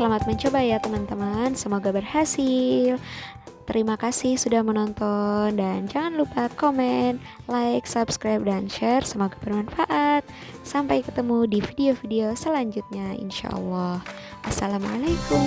Selamat mencoba ya teman-teman. Semoga berhasil. Terima kasih sudah menonton dan jangan lupa komen, like, subscribe, dan share. Semoga bermanfaat. Sampai ketemu di video-video selanjutnya insya Allah. Assalamualaikum.